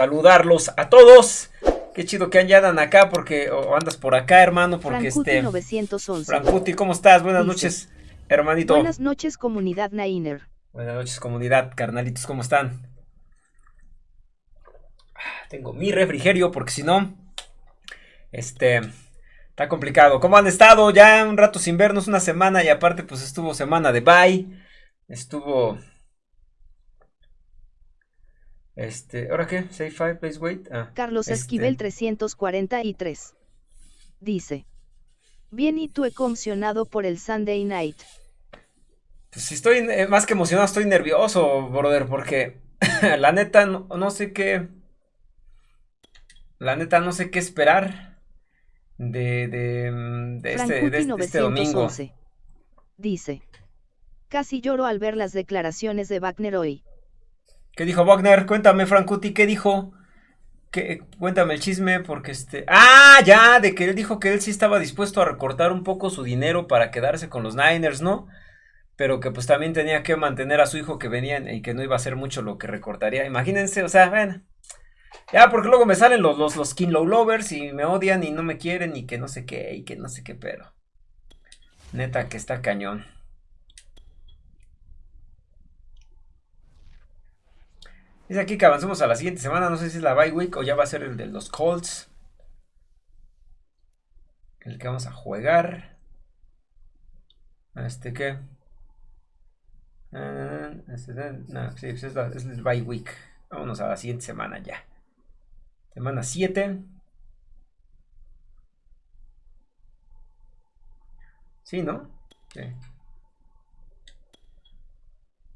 saludarlos a todos. Qué chido que andan acá porque o andas por acá, hermano, porque este 911. Frankuti, ¿cómo estás? Buenas Dice, noches, hermanito. Buenas noches, comunidad Nainer. Buenas noches, comunidad, carnalitos, ¿cómo están? Ah, Tengo mi refrigerio porque si no, este, está complicado. ¿Cómo han estado? Ya un rato sin vernos, una semana y aparte pues estuvo semana de bye, estuvo, este, ¿ahora qué? Say five, please wait. Ah, Carlos este, Esquivel 343. Dice. Bien y tú emocionado por el Sunday Night. Pues sí estoy eh, más que emocionado, estoy nervioso, brother, porque la neta no, no sé qué. La neta no sé qué esperar de, de, mm, de este, de este- este domingo. 911. Dice. Casi lloro al ver las declaraciones de Wagner hoy. ¿Qué dijo Wagner? Cuéntame, Frankuti, ¿qué dijo? ¿Qué- cuéntame el chisme, porque este. ¡Ah! Ya, de que él dijo que él sí estaba dispuesto a recortar un poco su dinero para quedarse con los Niners, ¿no? Pero que pues también tenía que mantener a su hijo que venían y que no iba a ser mucho lo que recortaría. Imagínense, o sea, bueno. Ya, porque luego me salen los, los, los Low Lovers y me odian y no me quieren y que no sé qué y que no sé qué, pero. Neta que está cañón. Dice aquí que avancemos a la siguiente semana. No sé si es la bye week o ya va a ser el de los Colts. El que vamos a jugar. Este que. Ah, este, no, sí, pues es, la, es el bye week. Vámonos a la siguiente semana ya. Semana 7. Sí, ¿no? Sí.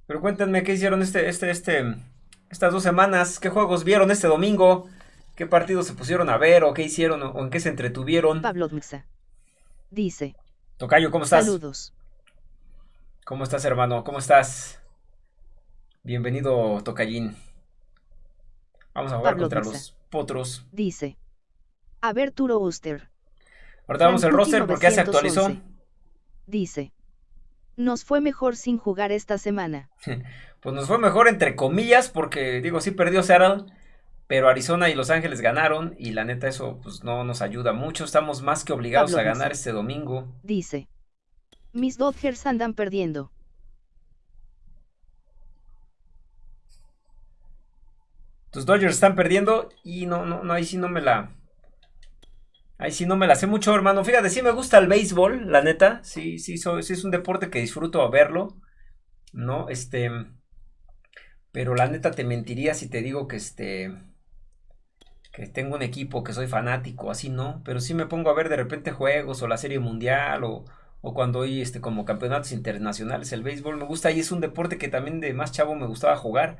Pero cuéntenme qué hicieron este, este, este, estas dos semanas. ¿Qué juegos vieron este domingo? ¿Qué partidos se pusieron a ver? ¿O qué hicieron? ¿O en qué se entretuvieron? Pablo Dmsa. Dice. Tocayo, ¿cómo estás? Saludos. ¿Cómo estás, hermano? ¿Cómo estás? Bienvenido, Tocayín. Vamos a jugar Pablo contra los potros. Dice. A ver Turo Uster. Ahorita vamos al roster porque ya se actualizó. 911. Dice. Nos fue mejor sin jugar esta semana. Pues nos fue mejor entre comillas porque, digo, sí perdió Seattle, pero Arizona y Los Ángeles ganaron y la neta eso pues no nos ayuda mucho. Estamos más que obligados Pablo a ganar este domingo. Dice. Mis Dodgers andan perdiendo. Tus Dodgers están perdiendo y no, no, no, ahí sí no me la... Ahí sí no me la sé mucho, hermano. Fíjate, sí me gusta el béisbol, la neta. Sí, sí, soy- sí es un deporte que disfruto a verlo. ¿No? Este... Pero la neta te mentiría si te digo que este... Que tengo un equipo, que soy fanático, así no. Pero sí me pongo a ver de repente juegos o la serie mundial o, o cuando hay este, como campeonatos internacionales. El béisbol me gusta y es un deporte que también de más chavo me gustaba jugar.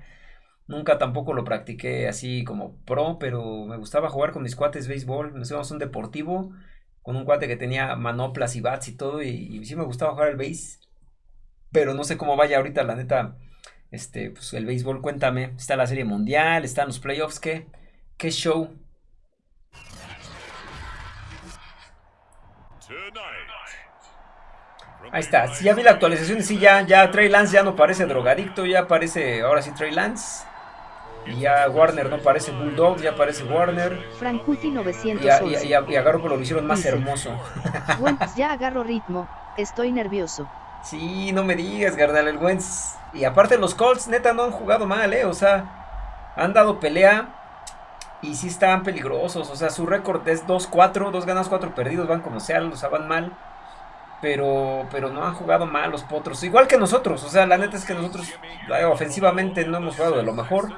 Nunca tampoco lo practiqué así como pro, pero me gustaba jugar con mis cuates béisbol. Nos íbamos un deportivo con un cuate que tenía manoplas y bats y todo. Y, y sí me gustaba jugar el béis. Pero no sé cómo vaya ahorita, la neta. Este, pues el béisbol, cuéntame. Está la serie mundial, están los playoffs, ¿qué? ¿Qué show? Ahí está, sí, ya vi la actualización y sí, ya, ya Trey Lance ya no parece drogadicto, ya parece, ahora sí Trey Lance. Y ya Warner no parece Bulldog, ya parece Warner. Frankuti Y a, y a, 911. y a- y a Garoppolo lo hicieron más Dice. hermoso. Ya agarro ritmo. Estoy nervioso. Sí, no me digas, Gardal, el Wentz. Y aparte los Colts, neta, no han jugado mal, ¿eh? O sea, han dado pelea y sí estaban peligrosos. O sea, su récord es 2-4, 2 ganas, 4 perdidos, van como sea, o sea, van mal. Pero, pero no han jugado mal los potros. Igual que nosotros, o sea, la neta es que nosotros eh, ofensivamente no hemos jugado de lo mejor.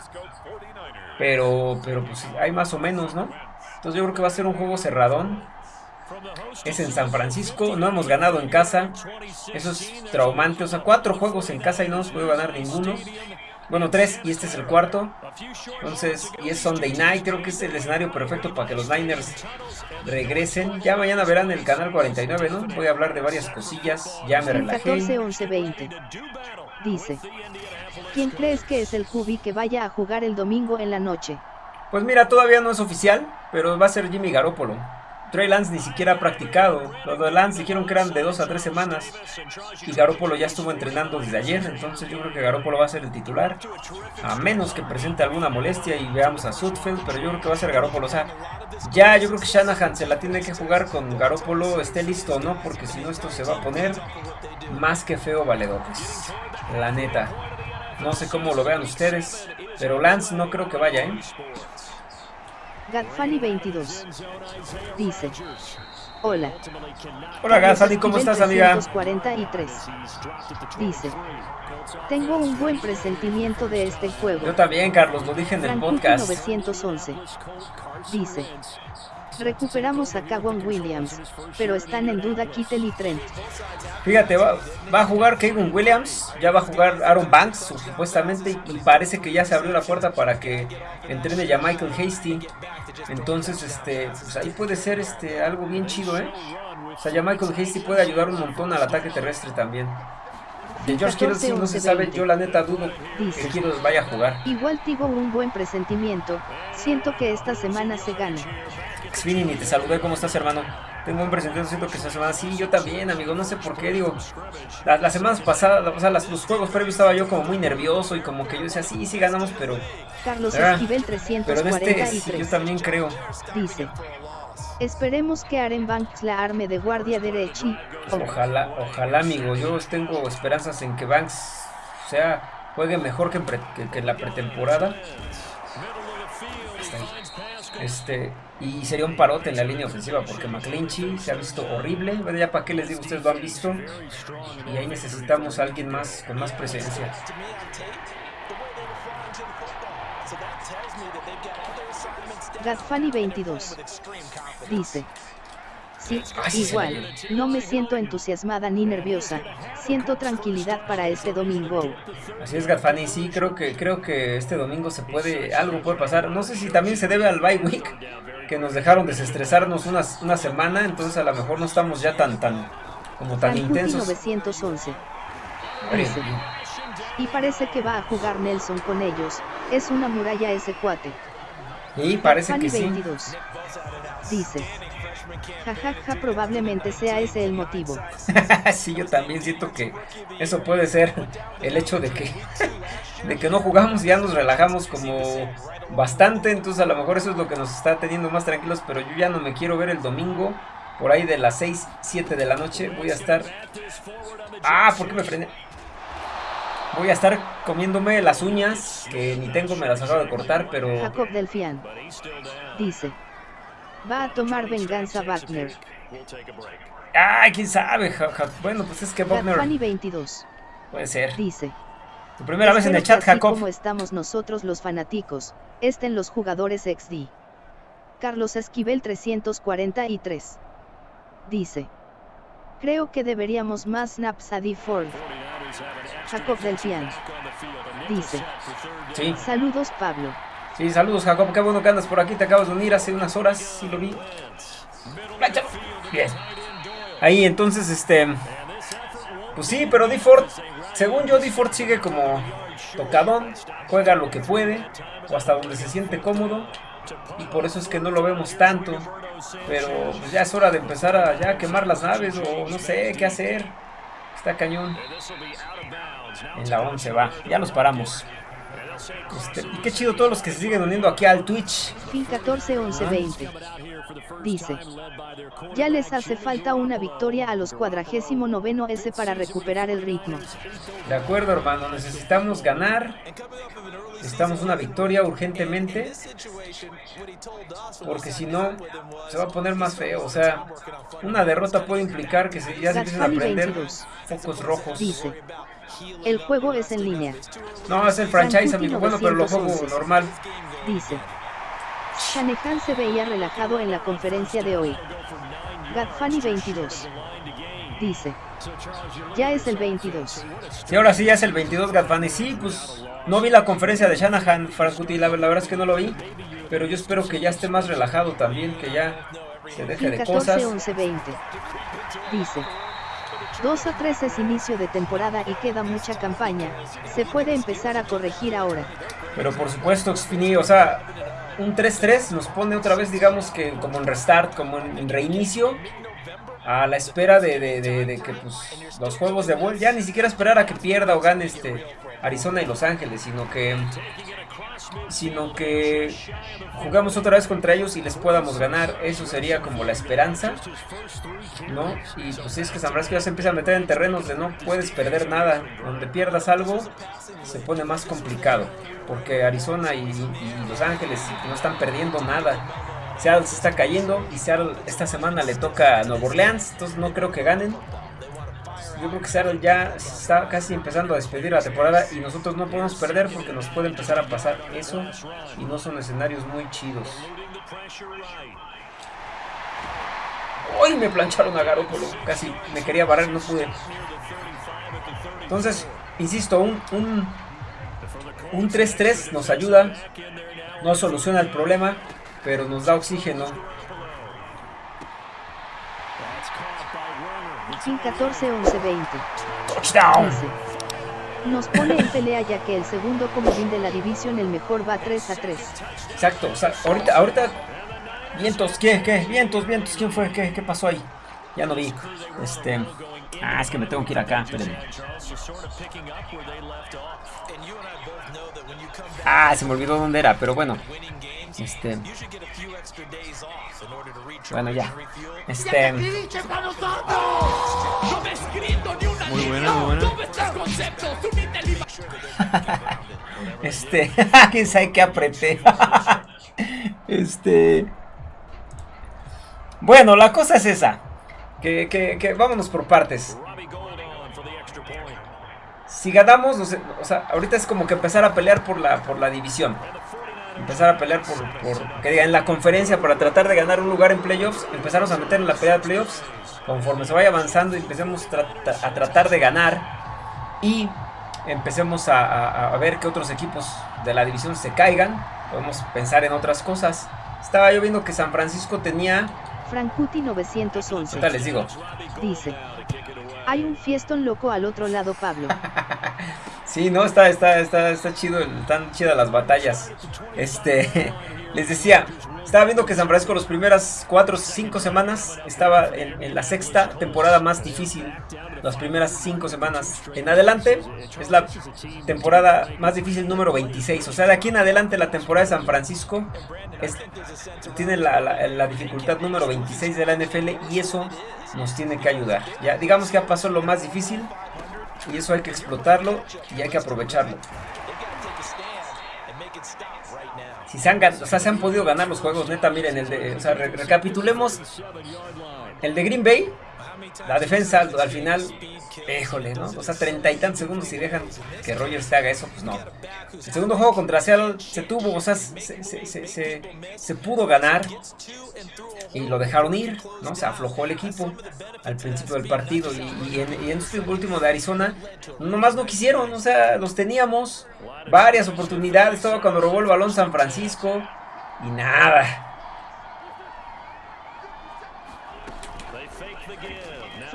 Pero, pero pues hay más o menos, ¿no? Entonces yo creo que va a ser un juego cerradón. Es en San Francisco, no hemos ganado en casa. Eso es traumante. O sea, cuatro juegos en casa y no hemos podido ganar ninguno. Bueno, tres y este es el cuarto. Entonces, y es Sunday Night. Creo que es el escenario perfecto para que los Niners regresen. Ya mañana verán el canal 49, ¿no? Voy a hablar de varias cosillas. Ya me Sin 14 relajé. 11 20. Dice. ¿Quién crees que es el QB que vaya a jugar el domingo en la noche? Pues mira, todavía no es oficial, pero va a ser Jimmy Garoppolo. Trey Lance ni siquiera ha practicado. Los de Lance dijeron que eran de dos a tres semanas. Y Garoppolo ya estuvo entrenando desde ayer. Entonces yo creo que Garoppolo va a ser el titular. A menos que presente alguna molestia y veamos a Sudfeld. Pero yo creo que va a ser Garoppolo. O sea, ya yo creo que Shanahan se la tiene que jugar con Garoppolo. Esté listo o no. Porque si no esto se va a poner más que feo valedores. La neta. No sé cómo lo vean ustedes. Pero Lance no creo que vaya, ¿eh? Gadfani 22 dice: Hola. Hola Gadfani, ¿cómo estás, amiga? 43 dice: Tengo un buen presentimiento de este juego. Yo también, Carlos, lo dije en el podcast. 911 dice: Recuperamos a Kawan Williams, pero están en duda Kittel y Trent. Fíjate, va, a jugar Kevin Williams, ya va a jugar Aaron Banks, supuestamente, y parece que ya se abrió la puerta para que entrene ya Michael Hasty. Entonces, este, pues ahí puede ser este algo bien chido, ¿eh? O sea, ya Michael Hasty puede ayudar un montón al ataque terrestre también. De George Kittle sí no se sabe, yo la neta dudo que Kittle vaya a jugar. Igual tengo un buen presentimiento, siento que esta semana se gana. Xfinity, te saludé, ¿cómo estás hermano? Tengo un presentamiento, siento que esta semana, sí, yo también amigo, no sé por qué, digo, las, semanas pasadas, o sea, los juegos previos estaba yo como muy nervioso y como que yo decía, sí, sí ganamos, pero... Carlos Esquivel 343. Pero en este yo también creo. Dice, Esperemos que Aaron Banks la arme de guardia derecha. Ojalá, ojalá, amigo. Yo tengo esperanzas en que Banks sea juegue mejor que en, la pretemporada. Este, y sería un parote en la línea ofensiva porque McClinchy se ha visto horrible. Bueno, ya para qué les digo, ustedes lo han visto. Y ahí necesitamos a alguien más con más presencia. Gadfani 22 dice. Sí, igual, no me siento entusiasmada ni nerviosa, siento tranquilidad para este domingo. Así es, Gadfani, sí, creo que, creo que este domingo se puede, algo puede pasar. No sé si también se debe al bye week, que nos dejaron desestresarnos una, una semana, entonces a lo mejor no estamos ya tan, tan, como tan intensos. 911. y parece que va a jugar Nelson con ellos, es una muralla ese cuate. Y parece que 22. sí. Dice. Jajaja, probablemente sea ese el motivo. sí, yo también siento que eso puede ser el hecho de que, de que no jugamos y ya nos relajamos como bastante. Entonces, a lo mejor eso es lo que nos está teniendo más tranquilos. Pero yo ya no me quiero ver el domingo. Por ahí de las 6, 7 de la noche. Voy a estar. Ah, ¿por qué me frené? Voy a estar comiéndome las uñas, que ni tengo, me las acabo de cortar, pero... Jacob Delfian dice, va a tomar venganza Wagner. Ay, quién sabe, bueno, pues es que Wagner... 22 puede ser. Dice, tu primera vez en el chat, Jacob. como estamos nosotros los fanáticos, estén los jugadores XD. Carlos Esquivel 343 dice, creo que deberíamos más snaps a D. Ford. Jacob del Pian. Dice. Sí. Saludos, Pablo. Sí, saludos, Jacob. Qué bueno que andas por aquí. Te acabas de unir hace unas horas. Sí, lo vi. Bien. Ahí, entonces, este. Pues sí, pero D-Ford, según yo, D-Ford sigue como tocadón. Juega lo que puede. O hasta donde se siente cómodo. Y por eso es que no lo vemos tanto. Pero pues ya es hora de empezar a quemar las naves. O no sé qué hacer. Está cañón. En la 11 va. Ya nos paramos. Este, y qué chido todos los que se siguen uniendo aquí al Twitch. Fin 14 11 20. Dice. Ya les hace falta una victoria a los cuadragésimo noveno S para recuperar el ritmo. De acuerdo hermano, necesitamos ganar. Necesitamos una victoria urgentemente. Porque si no, se va a poner más feo. O sea, una derrota puede implicar que se, ya se empiecen a prender focos rojos. Dice. El juego es en línea. No, es el franchise, amigo. Bueno, pero lo juego normal. Dice. Shanahan se veía relajado en la conferencia de hoy. Gadfani 22. Dice. Ya es el 22. Sí, ahora sí, ya es el 22, Gadfani. Sí, pues no vi la conferencia de Shanahan, Frankuti, la, la verdad es que no lo vi. Pero yo espero que ya esté más relajado también, que ya se deje de 14, cosas. 11, 20. Dice. 2 a 3 es inicio de temporada y queda mucha campaña, se puede empezar a corregir ahora. Pero por supuesto, Xfini, o sea, un 3-3 nos pone otra vez, digamos que como en restart, como en, reinicio, a la espera de, que pues, los juegos de vuelta, ya ni siquiera esperar a que pierda o gane este Arizona y Los Ángeles, sino que sino que jugamos otra vez contra ellos y les podamos ganar. Eso sería como la esperanza, ¿no? Y pues es que San Francisco ya se empieza a meter en terrenos de no puedes perder nada. Donde pierdas algo, se pone más complicado. Porque Arizona y, Los Ángeles no están perdiendo nada. Seattle se está cayendo y Seattle esta semana le toca a Nueva Orleans, entonces no creo que ganen yo creo que Seattle ya está casi empezando a despedir la temporada y nosotros no podemos perder porque nos puede empezar a pasar eso y no son escenarios muy chidos. Hoy me plancharon a Garoppolo, casi me quería barrer, no pude. Entonces, insisto, un 3-3 nos ayuda, no soluciona el problema, pero nos da oxígeno 14 11 20. nos pone en pelea ya que el segundo comodín de la división el mejor va 3 a 3. Exacto, o sea, ahorita, ahorita, vientos, ¿qué, qué? Vientos, vientos, ¿quién fue? ¿Qué, qué pasó ahí? Ya no vi. Este, ah, es que me tengo que ir acá, espérenme. Ah, se me olvidó dónde era, pero bueno. Este. Bueno, ya. Este. Muy buena, muy buena. Este. ¿Quién sabe qué apreté? Este. Bueno, la cosa es esa. Que, que, que vámonos por partes. Si ganamos, o sea, ahorita es como que empezar a pelear por la, por la división empezar a pelear por, por, que diga, en la conferencia para tratar de ganar un lugar en playoffs, empezarnos a meter en la pelea de playoffs, conforme se vaya avanzando y empecemos a tratar de ganar y empecemos a, ver que otros equipos de la división se caigan, podemos pensar en otras cosas. Estaba yo viendo que San Francisco tenía... Frankuti 911. ¿Qué les digo? Dice, hay un fiestón loco al otro lado, Pablo. Sí, no, está, está, está, está chido, están chidas las batallas. Este, les decía, estaba viendo que San Francisco las primeras 4 o 5 semanas estaba en, la sexta temporada más difícil. Las primeras 5 semanas en adelante es la temporada más difícil número 26. O sea, de aquí en adelante la temporada de San Francisco tiene la, la dificultad número 26 de la NFL y eso nos tiene que ayudar. Ya digamos que ya pasó lo más difícil y eso hay que explotarlo y hay que aprovecharlo. Si se han, o sea, se han podido ganar los juegos, neta, miren, el de, o sea, recapitulemos el de Green Bay, la defensa al final Híjole, ¿no? O sea, treinta y tantos segundos y dejan que Rogers te haga eso, pues no. El segundo juego contra Seattle se tuvo, o sea, se, pudo ganar y lo dejaron ir, ¿no? Se aflojó el equipo al principio del partido y, en, y en este último de Arizona, nomás no quisieron, o sea, los teníamos varias oportunidades, todo cuando robó el balón San Francisco y nada.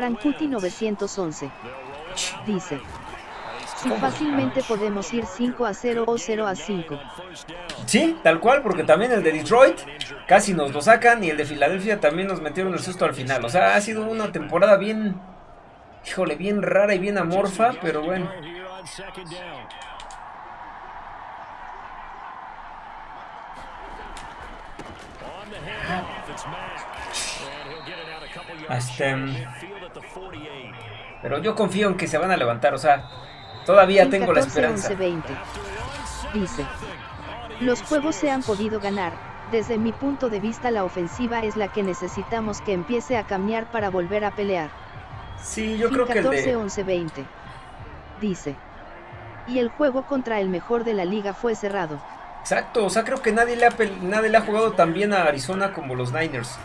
Frankuti 911. Dice. Si fácilmente podemos ir 5 a 0 o 0 a 5. Sí, tal cual, porque también el de Detroit casi nos lo sacan y el de Filadelfia también nos metieron el susto al final. O sea, ha sido una temporada bien, híjole, bien rara y bien amorfa, pero bueno. Este, pero yo confío en que se van a levantar, o sea, todavía tengo la esperanza. Dice, los juegos se han podido ganar, desde mi punto de vista la ofensiva es la que necesitamos que empiece a cambiar para volver a pelear. Sí, yo creo que el de... 11 20. Dice. Y el juego contra el mejor de la liga fue cerrado. Exacto, o sea, creo que nadie le ha, nadie le ha jugado tan bien a Arizona como los Niners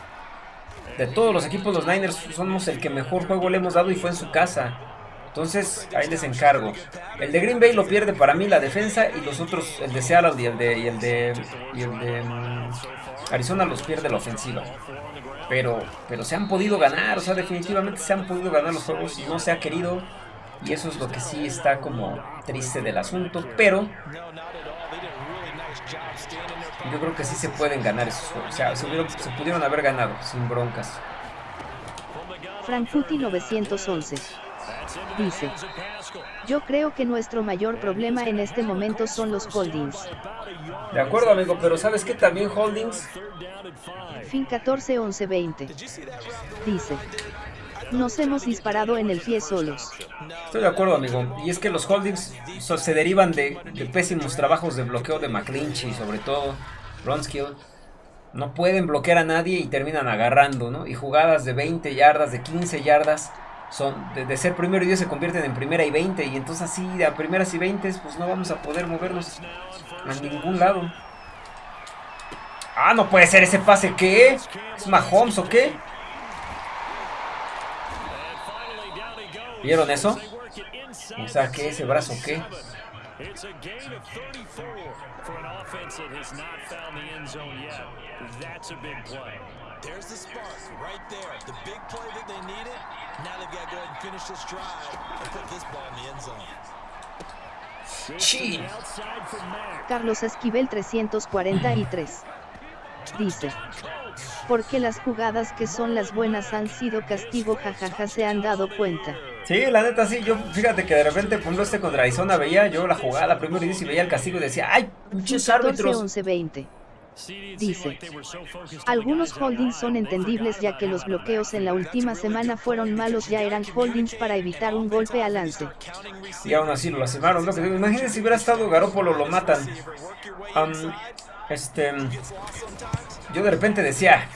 de todos los equipos, los Niners somos el que mejor juego le hemos dado y fue en su casa. Entonces, ahí les encargo. El de Green Bay lo pierde para mí la defensa y los otros, el de Seattle y el de, y el de, y el de mm, Arizona los pierde la ofensiva. Pero, pero se han podido ganar, o sea, definitivamente se han podido ganar los juegos y no se ha querido. Y eso es lo que sí está como triste del asunto. Pero Yo creo que sí se pueden ganar esos juegos. O sea, se, se pudieron haber ganado sin broncas. Frankfurti 911 dice, yo creo que nuestro mayor problema en este momento son los holdings. De acuerdo amigo, pero ¿sabes qué también holdings? Fin 14 11 20 dice, nos hemos disparado en el pie solos. Estoy de acuerdo, amigo. Y es que los holdings se derivan de, pésimos trabajos de bloqueo de McClinchy, sobre todo Ronskill. No pueden bloquear a nadie y terminan agarrando, ¿no? Y jugadas de 20 yardas, de 15 yardas, son de, ser primero y 10 se convierten en primera y 20. Y entonces así, a primeras y 20, pues no vamos a poder movernos a ningún lado. Ah, no puede ser ese pase, ¿qué? ¿Es Mahomes o qué? ¿Vieron eso? O sea, ¿qué? ¿Ese brazo qué? It's a gain of 34 for an offense that has not found the end zone yet. That's a big play. There's the spark right there. The big play that they needed. Now they've got to go ahead and finish this drive and put this ball in the end zone. Carlos Esquivel 343 dice porque las jugadas que son las buenas han sido castigo jajaja se han dado cuenta. Sí, la neta sí, yo fíjate que de repente pongo este contra Arizona veía yo la jugada primero y veía el castigo y decía, ay, pinches árbitros. 11 20. Dice, algunos holdings son entendibles ya que los bloqueos en la última semana fueron malos ya eran holdings para evitar un golpe al lance. Y aún así lo lastimaron, imagínense si hubiera estado Garópolo lo matan. Este, yo de repente decía,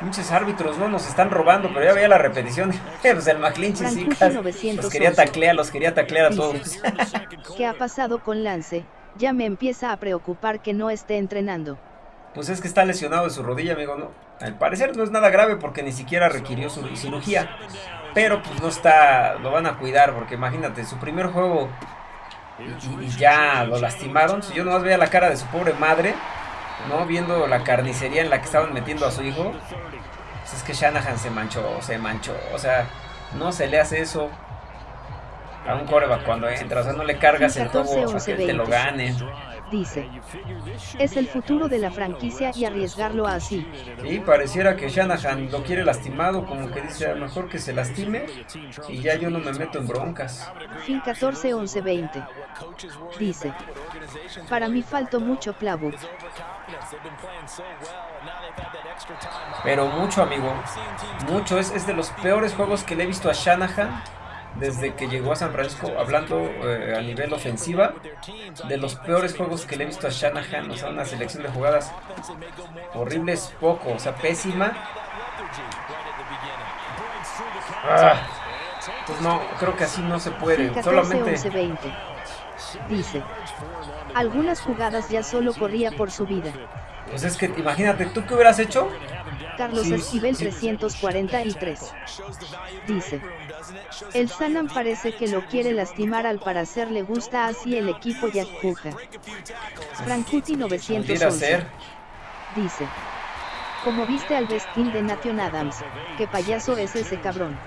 muchos árbitros no nos están robando, pero ya veía la repetición. pues el McClinchy sí, los quería taclear, los quería taclear a todos. ¿Qué ha pasado con Lance? Ya me empieza a preocupar que no esté entrenando. Pues es que está lesionado de su rodilla, amigo, ¿no? Al parecer no es nada grave porque ni siquiera requirió su cirugía. Pero pues no está, lo van a cuidar porque imagínate, su primer juego y, ya lo lastimaron. Si yo nomás veía la cara de su pobre madre, ¿no? Viendo la carnicería en la que estaban metiendo a su hijo. Pues es que Shanahan se manchó, se manchó. O sea, no se le hace eso a un coreback cuando entra. O sea, no le cargas el juego para que te lo gane dice. Es el futuro de la franquicia y arriesgarlo así. Y pareciera que Shanahan lo quiere lastimado, como que dice, a lo mejor que se lastime y ya yo no me meto en broncas. Fin 14 11 20. Dice. Para mí faltó mucho playbook. Pero mucho, amigo. Mucho. Es, es de los peores juegos que le he visto a Shanahan desde que llegó a San Francisco, hablando eh, a nivel ofensiva, de los peores juegos que le he visto a Shanahan, o sea, una selección de jugadas horribles, poco, o sea, pésima. Ah, pues no, creo que así no se puede, solamente... Dice, algunas jugadas ya solo corría por su vida. Pues es que imagínate, ¿tú qué hubieras hecho? Carlos Esquivel 343. Dice, el Sanam parece que lo quiere lastimar al parecer le gusta así el equipo ya empuja. Frankuti 911. Dice, como viste al vestín de Nation Adams, qué payaso es ese cabrón.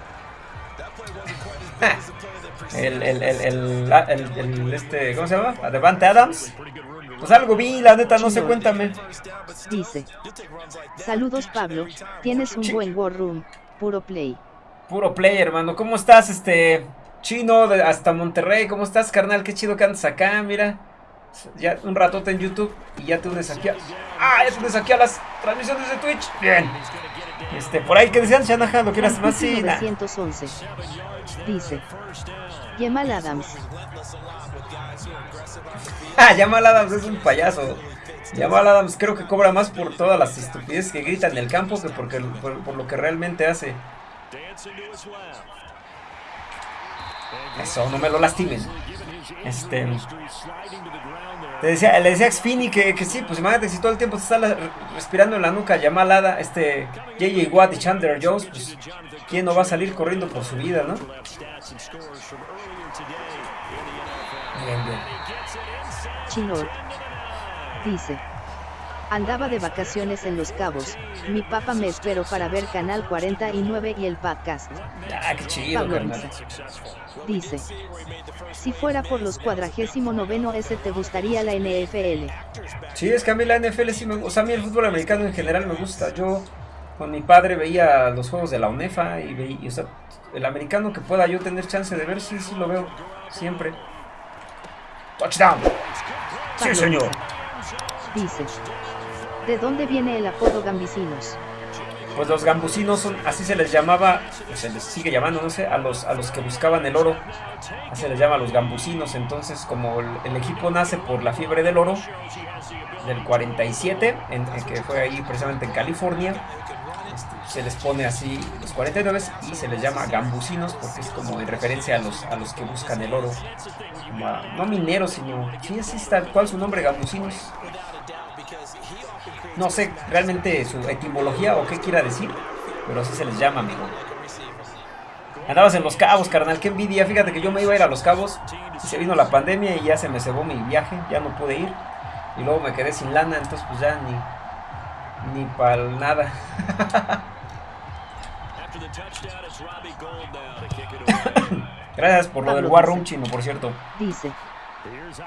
el, el, el, el, este, ¿cómo se llama? Devante Adams. Pues algo vi, la neta, no sé, cuéntame. Dice. Saludos Pablo, tienes un buen war room, puro play. Puro play, hermano. ¿Cómo estás, este chino hasta Monterrey? ¿Cómo estás, carnal? Qué chido que andas acá, mira. Ya un ratote en YouTube y ya te unes aquí a... Ah, ya te unes aquí a las transmisiones de Twitch. Bien. Este, por ahí que decían, Shanahan, lo quieras más, sí. 911. Dice. Yemal Adams. Ah, Yamal Adams es un payaso. Yamal Adams creo que cobra más por todas las estupideces que grita en el campo que porque, por, lo que realmente hace. Eso, no me lo lastimen. Este. Te decía, le decía a Xfini que, que sí, pues imagínate si todo el tiempo te está respirando en la nuca Yamalada, este JJ Watt y Chandler Jones, pues quién no va a salir corriendo por su vida, ¿no? Dice. Andaba de vacaciones en Los Cabos, mi papá me esperó para ver Canal 49 y el podcast. Ah, qué chido, Pablo. Dice, si fuera por los cuadragésimo noveno S te gustaría la NFL. Sí, es que a mí la NFL sí me gusta. O sea, a mí el fútbol americano en general me gusta. Yo con mi padre veía los juegos de la UNEFA y veía, o sea, el americano que pueda yo tener chance de ver, sí, sí lo veo. Siempre. Touchdown. Sí, señor. Dice, ¿de dónde viene el apodo Gambicinos? Pues los gambusinos son, así se les llamaba, o se les sigue llamando, no sé, a los, a los que buscaban el oro. Así se les llama a los gambusinos. Entonces, como el, el equipo nace por la fiebre del oro del 47, en, en que fue ahí precisamente en California, se les pone así los 49 y se les llama gambusinos porque es como en referencia a los, a los que buscan el oro. No mineros, sino, sí, así es tal cual su nombre, gambusinos. No sé realmente su etimología o qué quiera decir, pero así se les llama, amigo. Andabas en Los Cabos, carnal, qué envidia. Fíjate que yo me iba a ir a Los Cabos y se vino la pandemia y ya se me cebó mi viaje, ya no pude ir. Y luego me quedé sin lana, entonces pues ya ni, ni para nada. Gracias por lo del War Room chino, por cierto. Dice,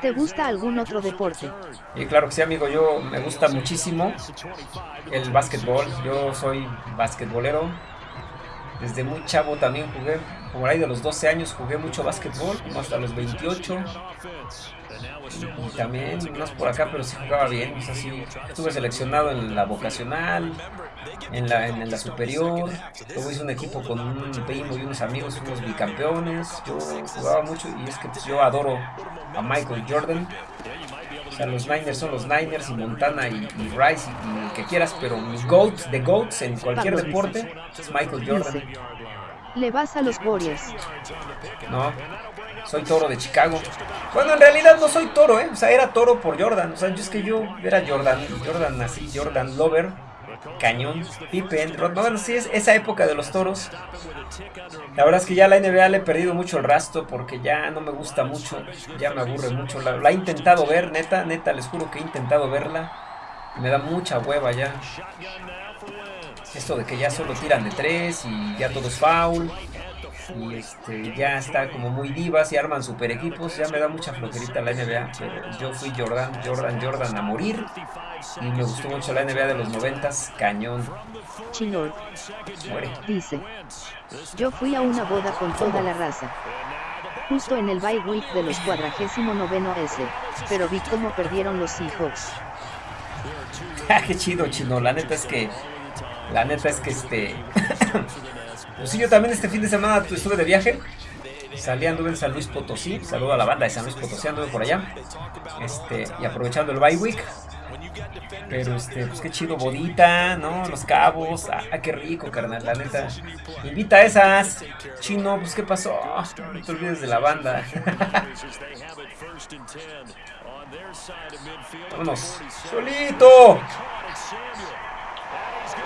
¿te gusta algún otro deporte? Y claro que sí, amigo, yo me gusta muchísimo el básquetbol. Yo soy basquetbolero. Desde muy chavo también jugué, por ahí de los 12 años jugué mucho básquetbol, como hasta los 28. Y, también, es por acá, pero sí jugaba bien. O sea, sí, estuve seleccionado en la vocacional, en la, en la superior. Luego hice un equipo con un primo y unos amigos, fuimos bicampeones. Yo jugaba mucho y es que pues, yo adoro a Michael Jordan. O sea, los Niners son los Niners y Montana y, y Rice y, y el que quieras, pero mi GOAT de GOATs en cualquier deporte es Michael Jordan. ¿le vas a los Warriors? No, soy toro de Chicago. Bueno, en realidad no soy toro, ¿eh? O sea, era toro por Jordan. O sea, yo es que yo era Jordan, Jordan así, Jordan Lover, Cañón, Pippen, Rod. No, bueno, sí, es esa época de los toros. La verdad es que ya la NBA le he perdido mucho el rastro porque ya no me gusta mucho, ya me aburre mucho. La, he intentado ver, neta, neta, les juro que he intentado verla. Me da mucha hueva ya. Esto de que ya solo tiran de tres y ya todo es foul. Y este, ya está como muy divas y arman super equipos. Ya me da mucha flojerita la NBA. Pero yo fui Jordan, Jordan, Jordan a morir. Y me gustó mucho la NBA de los noventas. Cañón. Chilor, Muere. dice, yo fui a una boda con toda la raza. Justo en el bye week de los cuadragésimo noveno S, pero vi cómo perdieron los Seahawks. Ah, Qué chido, chino. La neta es que. La neta es que este. Pues sí, yo también este fin de semana estuve de viaje. Salí, anduve en San Luis Potosí. Saludo a la banda de San Luis Potosí, anduve por allá. Este, y aprovechando el bye week. Pero este, pues qué chido, bodita, ¿no? Los cabos. Ah, qué rico, carnal, la neta. Invita a esas. Chino, pues qué pasó. No te olvides de la banda. Vámonos. Solito.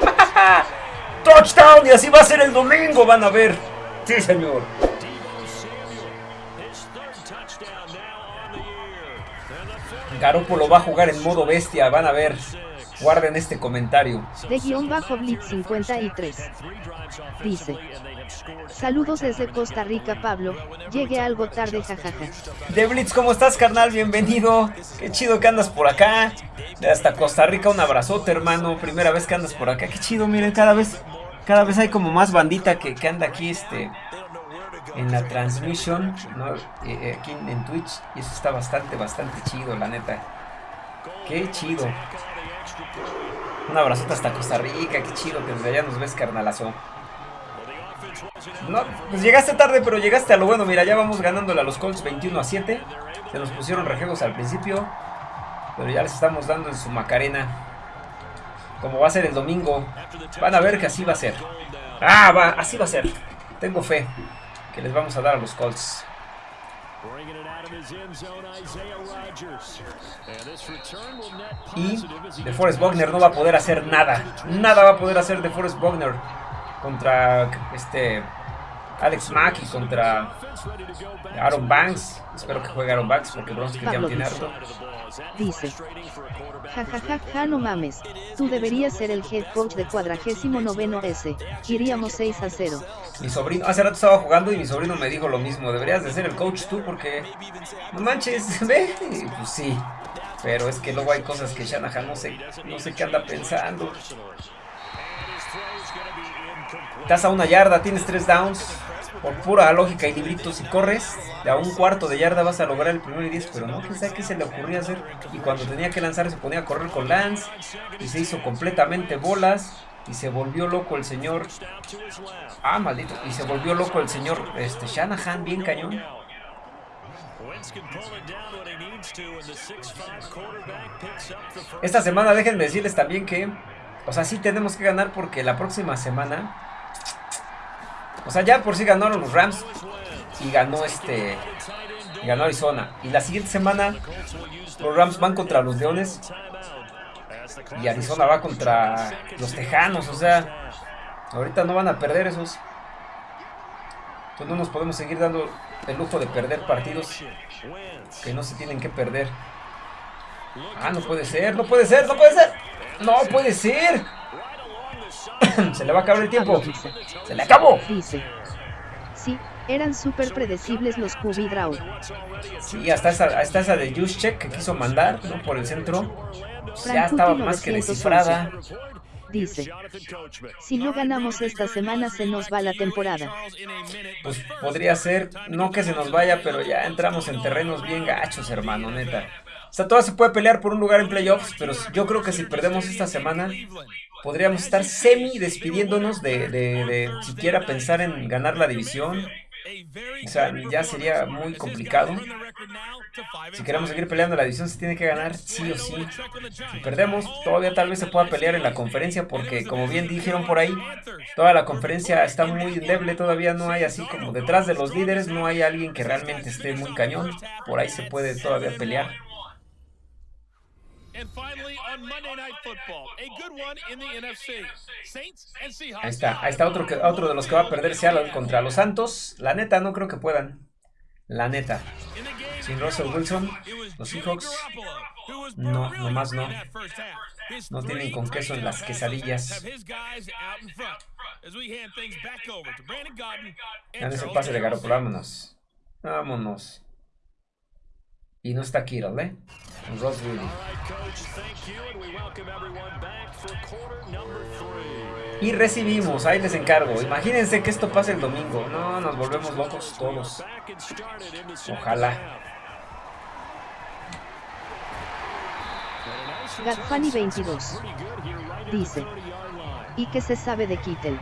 Touchdown y así va a ser el domingo, van a ver. Sí, señor. Garópolo va a jugar en modo bestia, van a ver. Guarden este comentario. De guion bajo Blitz 53. Dice. Saludos desde Costa Rica Pablo, llegué algo tarde jajaja. De Blitz, ¿cómo estás, carnal? Bienvenido. Qué chido que andas por acá. De hasta Costa Rica, un abrazote, hermano. Primera vez que andas por acá. Qué chido, miren, cada vez, cada vez hay como más bandita que, que anda aquí, este, en la transmisión, ¿no? Eh, eh, aquí en Twitch. Y eso está bastante, bastante chido, la neta. Qué chido. Un abrazote hasta Costa Rica, qué chido que desde allá nos ves, carnalazo. No, pues llegaste tarde, pero llegaste a lo bueno. Mira, ya vamos ganándole a los Colts 21 a 7. Se nos pusieron rejegos al principio, pero ya les estamos dando en su Macarena. Como va a ser el domingo, van a ver que así va a ser. Ah, va, así va a ser. Tengo fe que les vamos a dar a los Colts. Y de Forrest Wagner no va a poder hacer nada. Nada va a poder hacer de Forrest Wagner contra este Alex Mack contra Aaron Banks. Espero que juegue Aaron Banks porque ya Pablo tiene harto. Dice. Ja ja ja ja no mames, tú deberías ser el head coach de cuadragésimo noveno S, iríamos 6 a 0. Mi sobrino, hace rato estaba jugando y mi sobrino me dijo lo mismo. Deberías de ser el coach tú porque no manches, ve. Pues sí, pero es que luego hay cosas que Shanahan no sé, no sé qué anda pensando. Estás a una yarda, tienes tres downs. Por pura lógica y libritos, si corres a un cuarto de yarda vas a lograr el primero y diez, pero no, quién sabe qué se le ocurría hacer. Y cuando tenía que lanzar se ponía a correr con Lance y se hizo completamente bolas y se volvió loco el señor. Ah, maldito. Y se volvió loco el señor este, Shanahan, bien cañón. Esta semana déjenme decirles también que, o sea, sí tenemos que ganar porque la próxima semana, o sea, ya por sí ganaron los Rams y ganó este, ganó Arizona. Y la siguiente semana los Rams van contra los Leones y Arizona va contra los Tejanos, o sea, ahorita no van a perder esos. Entonces no nos podemos seguir dando el lujo de perder partidos que no se tienen que perder. Ah, no puede ser, no puede ser, no puede ser. No puede ser. se le va a acabar el tiempo. Se le acabó. Dice. Sí, eran súper predecibles los QB Draw. Sí, hasta esa, hasta esa de Juszczyk que quiso mandar ¿no? por el centro. pues ya estaba más que 911. descifrada. Dice. Si no ganamos esta semana se nos va la temporada. Pues podría ser, no que se nos vaya, pero ya entramos en terrenos bien gachos, hermano, neta. O sea, todavía se puede pelear por un lugar en playoffs, pero yo creo que si perdemos esta semana, podríamos estar semi despidiéndonos de, de, siquiera pensar en ganar la división. O sea, ya sería muy complicado. Si queremos seguir peleando la división, se tiene que ganar sí o sí. Si perdemos, todavía tal vez se pueda pelear en la conferencia, porque como bien dijeron por ahí, toda la conferencia está muy endeble. Todavía no hay así como detrás de los líderes, no hay alguien que realmente esté muy cañón. Por ahí se puede todavía pelear. And finally, on Monday Night Football, a good one in the NFC. Saints and Seahawks. Ahí está, ahí está otro, que, otro de los que va a perder Seattle contra los Santos. La neta, no creo que puedan. La neta. Sin Russell Wilson, los Seahawks no, nomás no. No tienen con queso en las quesadillas. Dan ese pase de. Garoppolo, vámonos. Vámonos. Y no está Kittle, ¿eh? Ross Willy. Y recibimos, ahí les encargo. Imagínense que esto pase el domingo. No, nos volvemos locos todos. Ojalá. Gadfani 22. Dice. ¿Y qué se sabe de Kittel?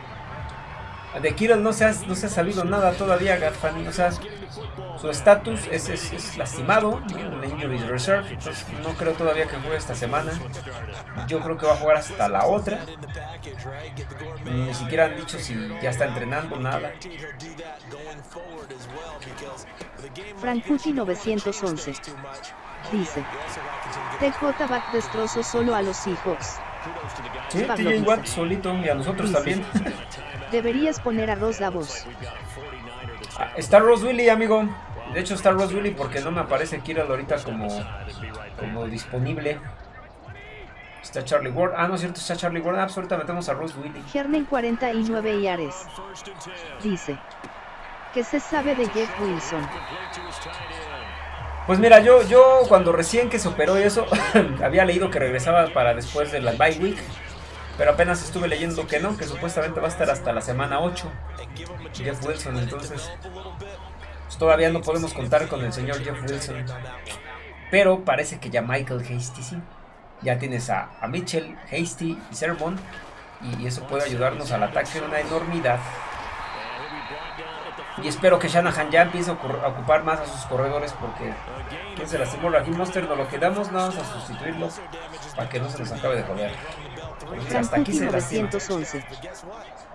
De Kittle no se ha, no se ha sabido nada todavía, Garfani. O sea, su estatus es, lastimado, la Injury Reserve. Entonces, no creo todavía que juegue esta semana. Yo creo que va a jugar hasta la otra. Ni siquiera han dicho si ya está entrenando, nada. Frankuti 911. Dice. TJ Back destrozo solo a los Seahawks. Sí, TJ. Watt solito y a nosotros también. Deberías poner a Ross Davos. Ah, está Ross Willy, amigo. De hecho está Ross Willy porque no me aparece Kittle ahorita como, como disponible. Está Charlie Ward. Ah, no es cierto, está Charlie Ward. Ah, pues ahorita metemos a Ross Willy. Hernen 49 y Ares. Dice. ¿Qué se sabe de Jeff Wilson? Pues mira, yo, yo cuando recién que se operó eso, había leído que regresaba para después de la bye week. Pero apenas estuve leyendo que no, que supuestamente va a estar hasta la semana 8. Jeff Wilson, entonces. pues todavía no podemos contar con el señor Jeff Wilson. Pero parece que ya Michael Hasty sí. Ya tienes a, a Mitchell, Hasty y Sermon. Y eso puede ayudarnos al ataque de una enormidad. Y espero que Shanahan ya empiece a ocupar más a sus corredores porque ¿quién se lastimó? Raheem Monster no lo quedamos, nada más a sustituirlo para que no se nos acabe de joder. Hasta aquí se lastima. 911.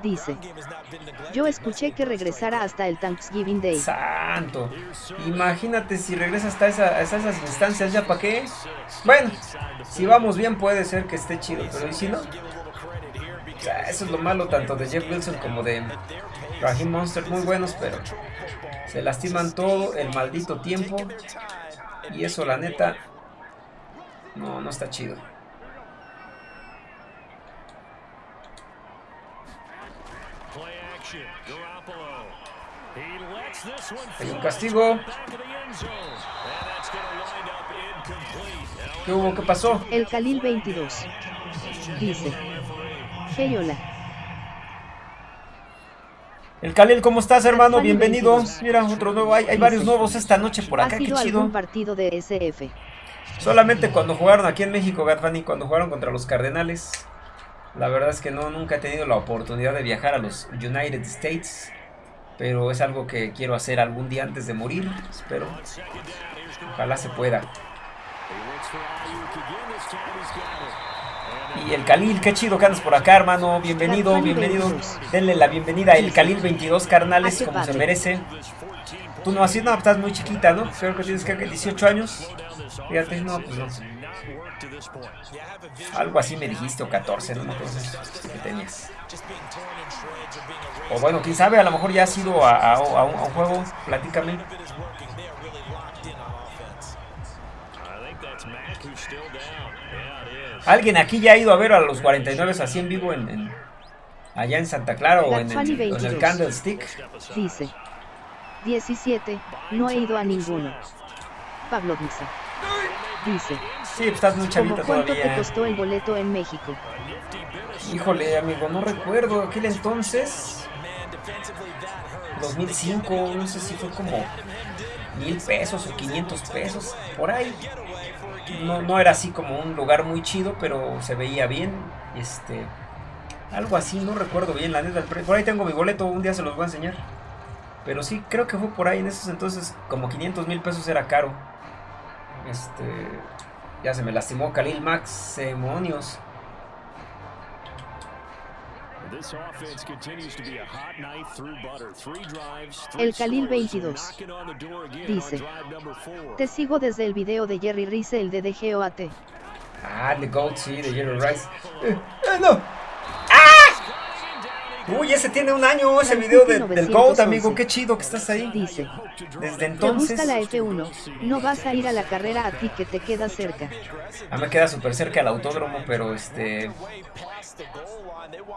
Dice. Yo escuché que regresara hasta el Thanksgiving Day. Santo. Imagínate si regresa hasta, esa, hasta esas instancias, ¿ya para qué? Bueno, si vamos bien puede ser que esté chido, pero ¿y si no? Eso es lo malo tanto de Jeff Wilson como de Raheem Monster. Muy buenos, pero se lastiman todo el maldito tiempo. Y eso, la neta, no, no está chido. Hay un castigo. ¿Qué hubo? ¿Qué pasó? El Khalil 22. Dice. Hey, hola. El Khalil, ¿cómo estás, hermano? Bienvenido. Mira, otro nuevo. Hay, hay varios nuevos esta noche por acá. ¿Ha Qué chido. partido de SF? Solamente cuando jugaron aquí en México, Gatfani, cuando jugaron contra los Cardenales. La verdad es que no, nunca he tenido la oportunidad de viajar a los United States. Pero es algo que quiero hacer algún día antes de morir. Espero. Ojalá se pueda. Y el Khalil, qué chido que andas por acá, hermano. Bienvenido, bienvenido. 22. Denle la bienvenida a el Khalil 22 carnales, como se merece. Tú no, así no, estás muy chiquita, ¿no? Creo que tienes que 18 años. Fíjate, no, pues no. Algo así me dijiste, o 14, no acuerdo que tenías. O bueno, quién sabe, a lo mejor ya has ido a, a- a un, a un juego, platícame. ¿Alguien aquí ya ha ido a ver a los 49 así en vivo en, en- allá en Santa Clara o en el, Gatfani o en el 22. Candlestick? Dice. 17. No he ido a ninguno. Pablo Misa. Dice. Sí, pues estás muy ¿Cómo chavita cuánto te todavía. costó el boleto en México? Híjole, amigo, no recuerdo aquel entonces. 2005, no sé si fue como mil pesos o 500 pesos, por ahí. No, no era así como un lugar muy chido, pero se veía bien. Este, algo así, no recuerdo bien, la neta. Por ahí tengo mi boleto, un día se los voy a enseñar. Pero sí, creo que fue por ahí en esos entonces, como 500 mil pesos era caro. Este, ya se me lastimó Khalil Max, demonios. El Khalil 22. Dice. Te sigo desde el video de Jerry Rice, el de DGOAT. Ah, The Goat, sí, de Jerry Rice. Eh, eh, no. Uy, ese tiene un año, ese video de- del Goat, amigo. Qué chido que estás ahí. Dice. Desde ¿Te entonces. gusta la F1? No vas a ir a la carrera a ti que te queda cerca. Ah, me queda súper cerca al autódromo, pero este.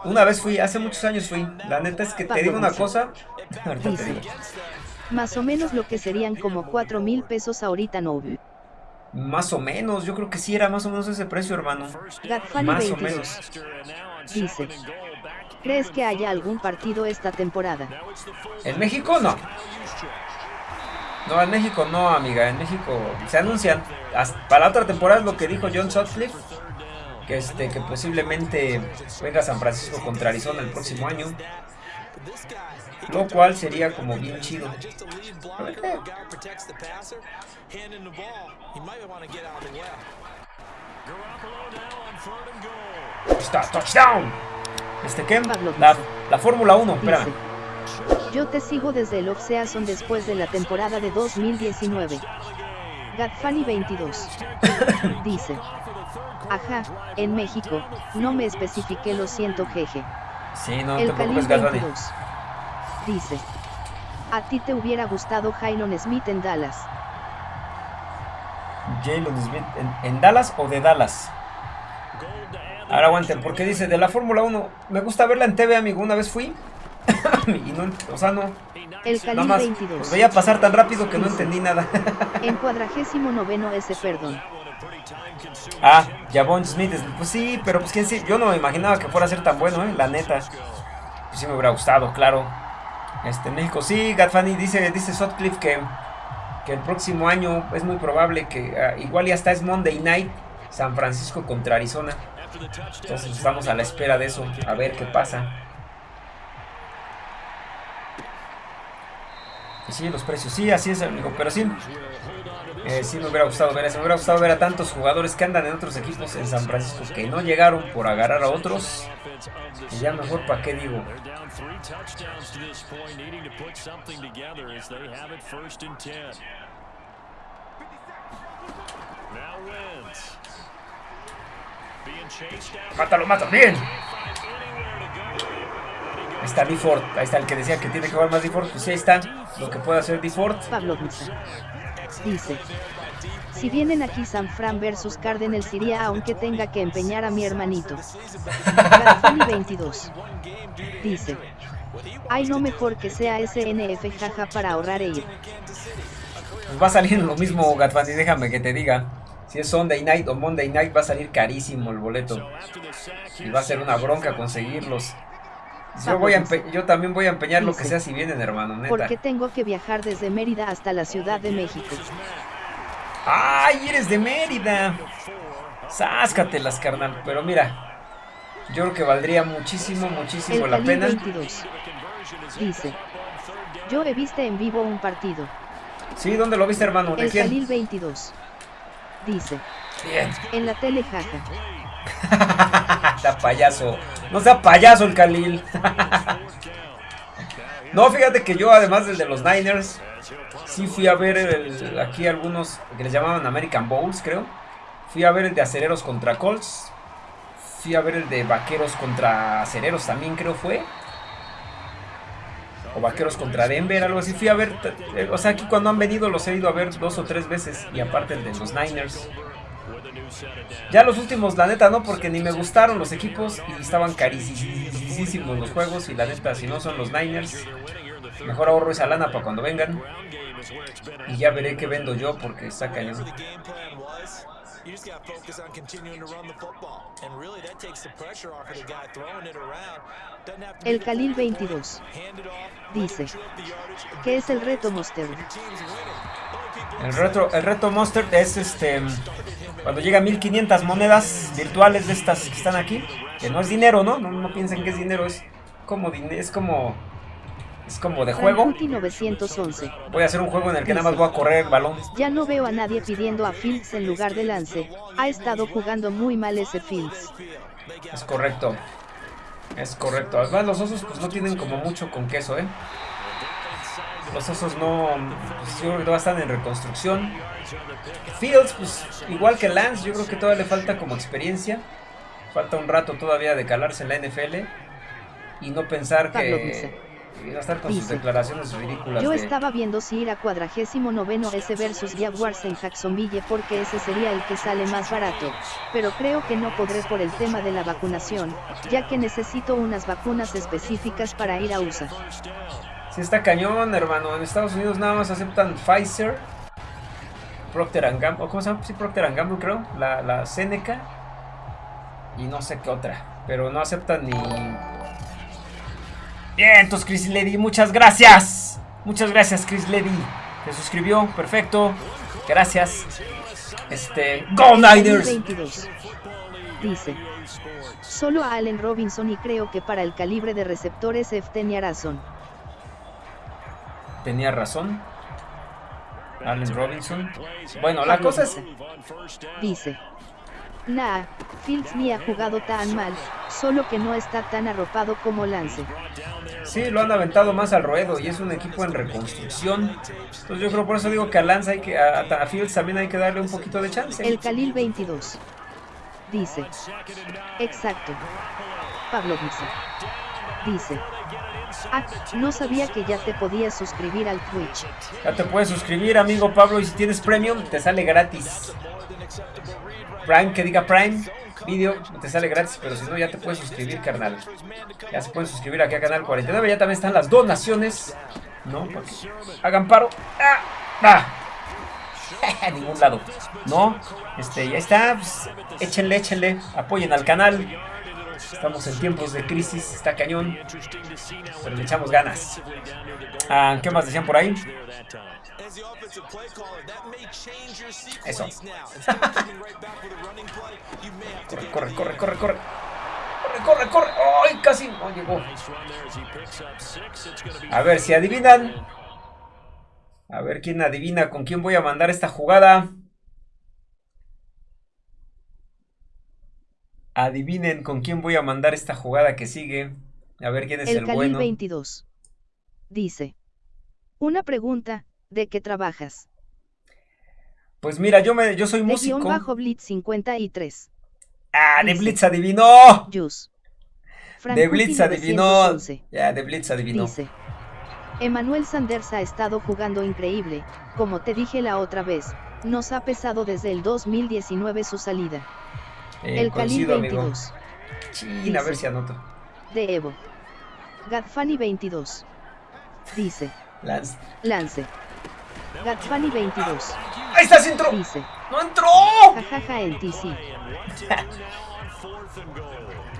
Una vez fui, hace muchos años fui. La neta es que te digo una cosa. Ahorita te Dice. digo. Más o menos lo que serían como 4 mil pesos ahorita no. Más o menos, yo creo que sí era más o menos ese precio, hermano. Gatfani Más o 22. menos. Dice. ¿Crees que haya algún partido esta temporada? ¿En México no? No, en México no, amiga. En México se anuncian. hasta- para la otra temporada es lo que dijo John Sutcliffe. Que, este, que posiblemente venga San Francisco contra Arizona el próximo año. Lo cual sería como bien chido. Eh. Está, touchdown. ¿Este La, Fórmula 1, espérame. Dice. Yo te sigo desde el off-season después de la temporada de 2019. Gatfani 22. Dice. Ajá, en México, no me especifiqué, lo siento, jeje. Sí, no el Khalil preocupes, Gasbani. 22. Dice. A ti te hubiera gustado Jylon Smith en Dallas. Jalen Smith, ¿en, en Dallas o de Dallas? Ahora aguanten, porque dice de la Fórmula 1, me gusta verla en TV, amigo, una vez fui. y no, o sea, no, El nada más, 22. los veía pasar tan rápido que no entendí nada. En cuadragésimo noveno ese perdón. ah, Javon Smith, es- pues sí, pero pues quién sí, yo no me imaginaba que fuera a ser tan bueno, eh, la neta. Pues sí me hubiera gustado, claro. Este, México sí, Gatfani dice, dice Sutcliffe que, que el próximo año es muy probable que ah, igual ya está es Monday Night, San Francisco contra Arizona. Entonces estamos a la espera de eso, a ver qué pasa. Y sí, los precios, sí, así es, amigo, pero sí. eh, sí me hubiera gustado ver eso, me hubiera gustado ver a tantos jugadores que andan en otros equipos en San Francisco que no llegaron por agarrar a otros. Y ya mejor, ¿para qué digo? Mátalo, mátalo, bien. Ahí está D-Ford, ahí está el que decía que tiene que jugar más D-Ford, pues ahí está lo que puede hacer D-Ford. Pablo Misa. Dice. Si vienen aquí San Fran versus Cardinals iría aunque tenga que empeñar a mi hermanito. Garfani 22. Dice. Ay no mejor que sea SNF jaja para ahorrar e ir. Pues va a salir lo mismo, Gatfani, déjame que te diga. Si es Sunday Night o Monday Night va a salir carísimo el boleto. Y va a ser una bronca conseguirlos. Yo, voy a yo también voy a empeñar lo que sea si vienen, hermano, neta. Porque tengo que viajar desde Mérida hasta la Ciudad de México. ¡Ay, eres de Mérida! Sáscatelas, carnal. Pero mira, yo creo que valdría muchísimo, muchísimo El la pena. 22. Dice. Yo he visto en vivo un partido. Sí, ¿dónde lo viste, hermano? ¿De El quién? Khalil 22. Dice. Bien. En la tele jaja. Está payaso. No sea payaso el Khalil. no, fíjate que yo, además del de los Niners, sí fui a ver el- aquí algunos que les llamaban American Bowls, creo. Fui a ver el de Acereros contra Colts. Fui a ver el de Vaqueros contra Acereros también, creo fue. O Vaqueros contra Denver, algo así. Fui a ver, eh, o sea, aquí cuando han venido los he ido a ver dos o tres veces. Y aparte el de los Niners. Ya los últimos, la neta, no, porque ni me gustaron los equipos y estaban carísimos los juegos. Y la neta, si no son los Niners, mejor ahorro esa lana para cuando vengan. Y ya veré qué vendo yo porque está cañón. The game plan was, you just got to focus on continuing to run the football. And really, that takes the pressure off of the guy throwing it around. Doesn't have to El Khalil 22. hand it off, Dice. ¿Qué es el reto Monster? El reto, el reto Monster es este cuando llega a 1500 monedas virtuales de estas que están aquí, que no es dinero, ¿no? No, no piensen que es dinero, es como es como es como de juego. Frankuti 911. Voy a hacer un juego en el que nada más voy a correr el balón. Ya no veo a nadie pidiendo a Fields en lugar de Lance. Ha estado jugando muy mal ese Fields. Es correcto. Es correcto. Además los osos pues no tienen como mucho con queso, ¿eh? Los osos no, pues, yo creo que están en reconstrucción. Fields, pues igual que Lance, yo creo que todavía le falta como experiencia. Falta un rato todavía de calarse en la NFL. Y no pensar que... y estar con sus declaraciones ridículas. Yo de- estaba viendo si ir a cuadragésimo noveno S versus Jaguars en Jacksonville porque ese sería el que sale más barato, pero creo que no podré por el tema de la vacunación, ya que necesito unas vacunas específicas para ir a USA. Sí está cañón, hermano. En Estados Unidos nada más aceptan Pfizer, Procter Gamble, ¿cómo se llama? Sí, Procter Gamble creo, la, la Seneca y no sé qué otra, pero no aceptan ni... Bien, entonces Chris Lady, muchas gracias. Muchas gracias Chris Lady. Se suscribió, perfecto. Gracias. Este, Go Niners. 22. Dice. Solo a Allen Robinson y creo que para el calibre de receptores F tenía razón. Tenía razón. Allen Robinson. Bueno, la cosa es Dice. Nah, Fields ni ha jugado tan mal, solo que no está tan arropado como Lance. Sí, lo han aventado más al ruedo y es un equipo en reconstrucción. Entonces yo creo por eso digo que a Lance hay que, a, a Fields también hay que darle un poquito de chance. El Khalil 22. Dice. Exacto. Pablo Misa. Dice. Ah, no sabía que ya te podías suscribir al Twitch. Ya te puedes suscribir, amigo Pablo, y si tienes premium, te sale gratis. Prime, que diga Prime, video, te sale gratis, pero si no, ya te puedes suscribir, carnal. Ya se pueden suscribir aquí a Canal 49, ya también están las donaciones, ¿no? Porque hagan paro. ¡Ah! ¡Ah! A ningún lado, ¿no? Este, ya está, pues, échenle, échenle, apoyen al canal. Estamos en tiempos de crisis, está cañón, pero le echamos ganas. Ah, ¿Qué más decían por ahí? As the offensive play caller, that may change your Eso. sequence now. Instead of coming right back with a running play, you may have to Corre, get corre, corre, corre, corre. Corre, corre, corre. ¡Ay, casi! No llegó. A ver si adivinan. A ver quién adivina con quién voy a mandar esta jugada. Adivinen con quién voy a mandar esta jugada que sigue. A ver quién es el, El Khalil bueno. 22. Dice. Una pregunta, ¿de qué trabajas? Pues mira, yo me, yo soy De músico. bajo Blitz 53. Ah, de dice. Blitz adivinó. Jus. De Blitz adivinó. 911. Ya, de Blitz adivinó. Dice. Emanuel Sanders ha estado jugando increíble, como te dije la otra vez, nos ha pesado desde el 2019 su salida. Eh, el amigo. 22, Chin, a ver si anoto. de Evo. Gadfani 22. Dice. Lance. Lance. Gadfani 22. ¡Ahí está, sí entró! Dice. ¡No entró! Jajaja en TC.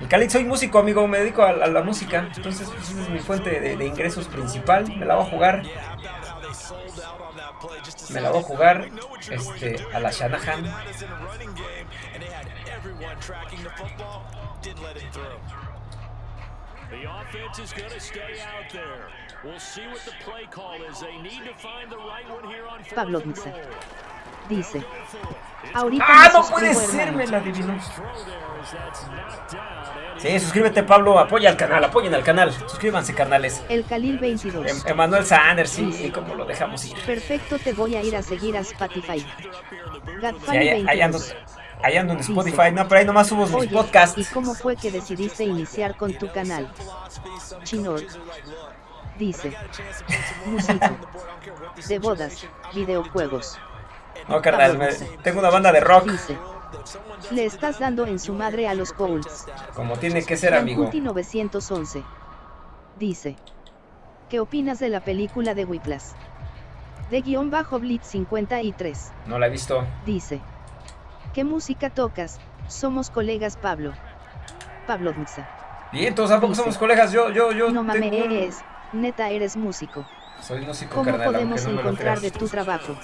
El Khalid soy músico, amigo, me dedico a, a la música. Entonces, pues, esa es mi fuente de, de ingresos principal. Me la voy a jugar. Me la voy a jugar este, a la Shanahan. The offense is going to stay out there. We'll see what the play call is. They need to find the right one here on fourth Pablo and Mixa. goal. Dice. Ahorita ¡Ah, no puede ser! Me la adivinó. Sí, suscríbete, Pablo. Apoya al canal, apoyen al canal. Suscríbanse, carnales. El Khalil 22. Em- Emanuel Sanders, sí, sí, como lo dejamos ir. Perfecto, te voy a ir a seguir a Spotify. Sí, Gadfani ahí, ahí ando, 22. ahí ando en Spotify. No, pero ahí nomás subo mis Oye, ¿y podcasts. cómo fue que decidiste iniciar con tu canal? Chinor. Dice. Músico. De bodas, videojuegos. No, carnal, me- tengo una banda de rock. Dice. Le estás dando en su madre a los Colts. Como tiene que ser, amigo. Yankuti 911. Dice. ¿Qué opinas de la película de Whiplash? De guion bajo Blitz 53. No la he visto. Dice. ¿Qué música tocas? Somos colegas Pablo. Pablo Mixa. Bien, todos tampoco Dice. somos colegas. Yo, yo, yo. No mames, tengo. Neta eres músico. Soy músico, ¿Cómo carnal, podemos no encontrar de tu trabajo?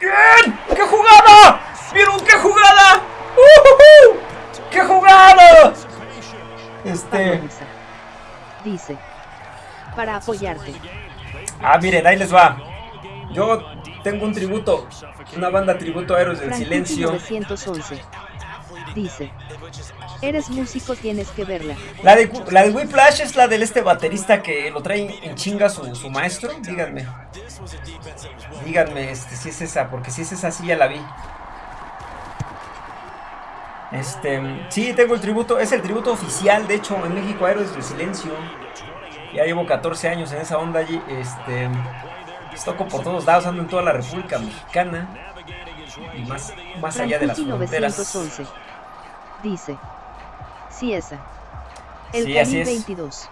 ¡Bien! ¡Qué jugada! ¿Vieron qué jugada? ¡Ujujú! ¡Qué jugada! Este. Dice. Para apoyarte. Ah, miren, ahí les va. Yo tengo un tributo. Una banda tributo a Héroes del Silencio. 911. Dice. Eres músico, tienes que verla. La de, la de Whiplash es la del este baterista que lo trae en chinga su, su maestro. Díganme. Díganme este, si es esa, porque si es esa, sí ya la vi. Este, sí, tengo el tributo, es el tributo oficial, de hecho, en México Héroes del Silencio. Ya llevo 14 años en esa onda allí. Este, pues, toco por todos lados, ando en toda la República Mexicana. Y más, más allá de las fronteras. 911. Dice. Sí, esa. El Sí, así Khalil es. 22.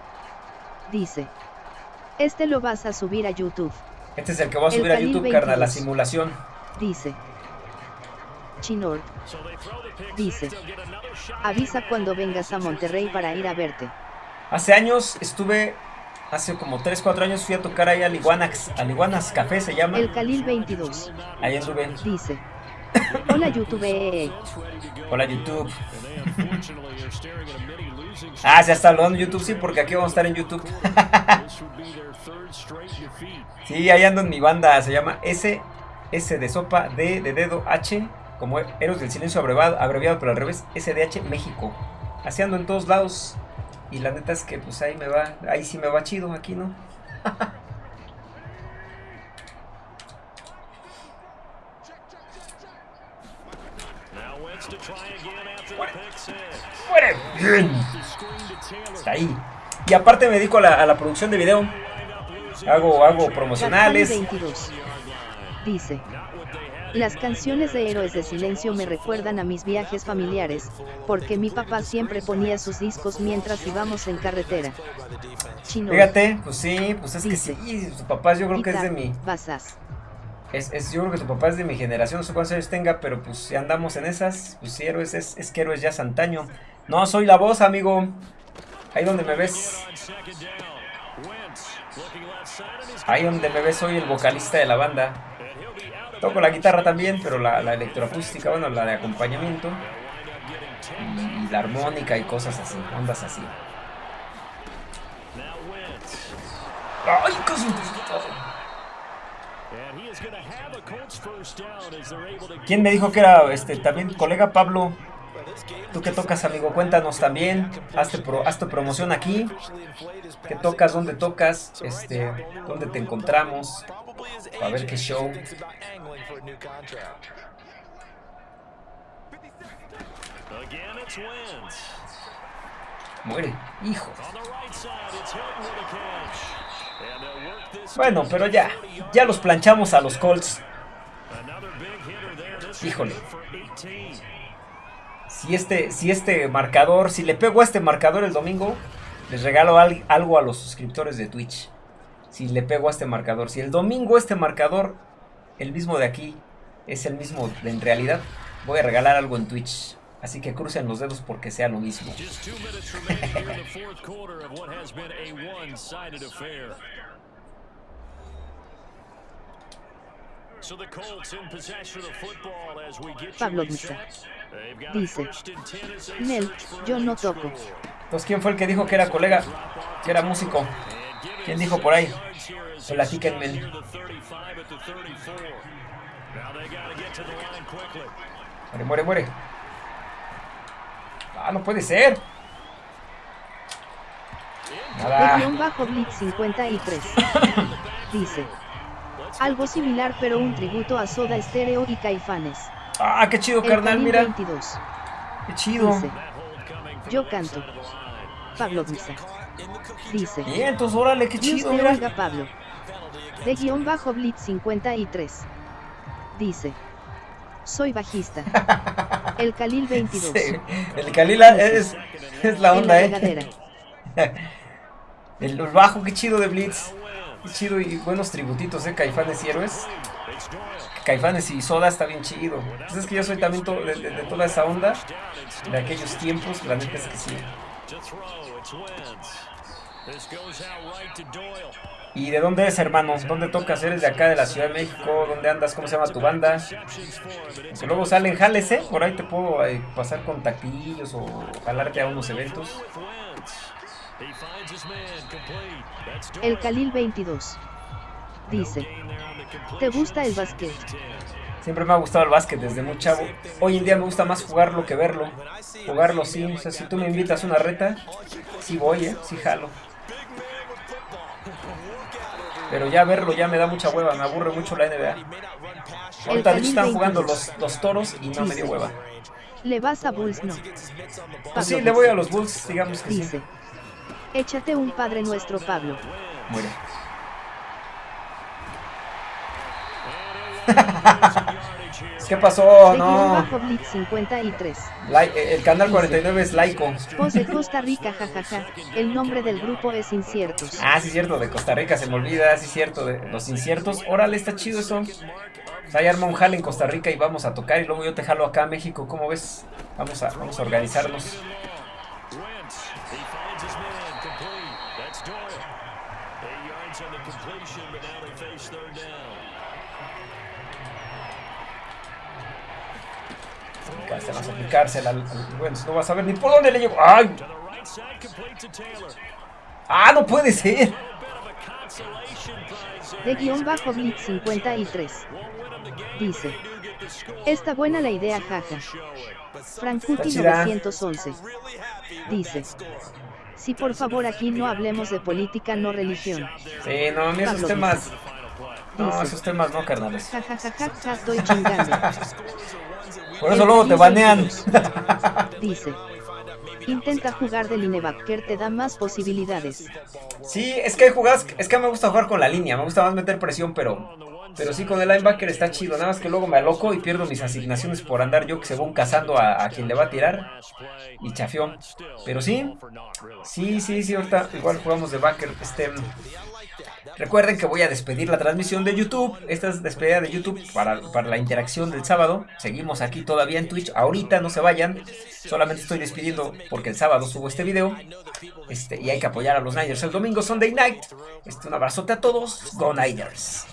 Dice. Este lo vas a subir a YouTube. Este es el que voy a El subir a YouTube, carnal, la 22. simulación. Dice. Chinor. Dice. Avisa cuando vengas a Monterrey para ir a verte. Hace años estuve, hace como 3, 4 años fui a tocar ahí al Iguanas, al Iguanas Café se llama. El Khalil 22. Ahí anduve. Dice. Hola YouTube. Hola YouTube. Ah, se está hablando YouTube, sí, porque aquí vamos a estar en YouTube. Sí, ahí ando en mi banda, se llama S, S de sopa, D de dedo, H, como Héroes del Silencio abreviado, abreviado pero al revés, SDH México. Así ando en todos lados. Y la neta es que pues ahí me va, ahí sí me va chido, aquí no. Now Wentz to try again after the pick six. ¡Muere! Bien. Está ahí. Y aparte me dedico a la, a la producción de video. Hago, hago promocionales. Gadfani 22. Dice. Las canciones de Héroes de Silencio me recuerdan a mis viajes familiares, porque mi papá siempre ponía sus discos mientras íbamos en carretera. Chino. Fíjate, pues sí, pues es que sí, tu papá yo creo que es de mi, Basas. Es, es- yo creo que tu papá es de mi generación, no sé cuántos años tenga, pero pues si andamos en esas, pues sí, héroes, es, es que héroes ya es antaño. No, soy la voz, amigo. Ahí donde me ves, ahí donde me ves soy el vocalista de la banda. Toco la guitarra también, pero la, la electroacústica, bueno, la de acompañamiento. Y la armónica y cosas así, ondas así. ¡Ay, casi! ¿Quién me dijo que era este también colega Pablo? ¿Tú qué tocas, amigo? Cuéntanos también. Hazte, pro- hazte promoción aquí. ¿Qué tocas? ¿Dónde tocas? Este, ¿Dónde te encontramos? A ver qué show. Muere. Hijo. Bueno, pero ya. Ya los planchamos a los Colts. Híjole. one for 18. Si este, si este marcador, si le pego a este marcador el domingo, les regalo al- algo a los suscriptores de Twitch. Si le pego a este marcador. Si el domingo este marcador, el mismo de aquí, es el mismo en realidad, voy a regalar algo en Twitch. Así que crucen los dedos porque sea lo mismo. Pablo. Misa. Dice, first and 10 as they Nel, yo no toco. Entonces, ¿quién fue el que dijo que era colega? Que era músico. ¿Quién dijo por ahí? Platíquenme. stop near the Ah, no puede ser. De Nada. guion bajo Blitz 53. Dice. Algo similar pero un tributo a Soda Stereo y Caifanes. Ah, qué chido, El carnal, mira. 22. Qué chido. Dice. Yo canto. Pablo Misa. Dice. Bien, entonces órale, qué chido, mira. Pablo. De guion bajo Blitz 53. Dice. Soy bajista. El Khalil 22. Sí, el Kalila es, es la onda, la eh. El bajo, qué chido de Blitz. Qué chido y buenos tributitos, eh. Caifanes y héroes. Caifanes y Soda está bien chido. Pues es que yo soy también to- de, de- de toda esa onda. De aquellos tiempos, la neta es que sí. ¿Y de dónde eres, hermano? ¿Dónde tocas? ¿Eres de acá, de la Ciudad de México? ¿Dónde andas? ¿Cómo se llama tu banda? Que luego salen jales, ¿eh? Por ahí te puedo eh, pasar contactillos o jalarte a unos eventos. with Wentz. He finds his man complete. That's El. Khalil 22. Dice. ¿Te gusta el básquet? Siempre me ha gustado el básquet desde muy chavo. Hoy en día me gusta más jugarlo que verlo. Jugarlo sí, o sea, si tú me invitas a una reta, sí voy, ¿eh? Sí jalo. Pero ya verlo ya me da mucha hueva, me aburre mucho la NBA. Ahorita de hecho Khalil están 22. jugando los, los toros y no me dio hueva. ¿Le vas a Bulls? No. Pues sí, le voy a los Bulls, digamos que sí. Dice. Échate un Padre Nuestro Pablo. Muere. ¿Qué pasó? No. bajo Blitz 53. Lai- eh, el canal 49 es laico. De Costa Rica, jajaja. El nombre del grupo es Inciertos. Ah, sí, cierto, de Costa Rica se me olvida, sí, cierto, de los inciertos. Órale, está chido eso. Pues Ahí arma un jale en Costa Rica y vamos a tocar y luego yo te jalo acá a México. ¿Cómo ves? Vamos a, vamos a organizarnos. Aplicársela al, al- bueno, no vas a ver ni por dónde le llego. ¡Ay! ¡Ah, no puede ser! A a. De guion bajo Blitz 53. Won't win him the game, Dice. Está buena la idea, jaja. Frankuti Está chida. 911. Dice. Si por favor aquí no hablemos de política, no religión. Sí, no, a mí esos temas. No, esos temas no, carnales. Jajajaja, estoy chingando. Por eso luego te banean. Dice. Intenta jugar de linebacker, te da más posibilidades. Sí, es que hay jugadas, es que me gusta jugar con la línea, me gusta más meter presión, pero pero sí con el linebacker está chido, nada más que luego me aloco y pierdo mis asignaciones por andar yo que según cazando a, a quien le va a tirar y chafión. Pero sí, sí, sí, sí, ahorita igual jugamos de backer, este Recuerden que voy a despedir la transmisión de YouTube. Esta es despedida de YouTube para, para la interacción del sábado. Seguimos aquí todavía en Twitch. Ahorita no se vayan. Solamente estoy despidiendo porque el sábado subo este video. Este, y hay que apoyar a los Niners el domingo Sunday Night. Este, un abrazote a todos. Go Niners.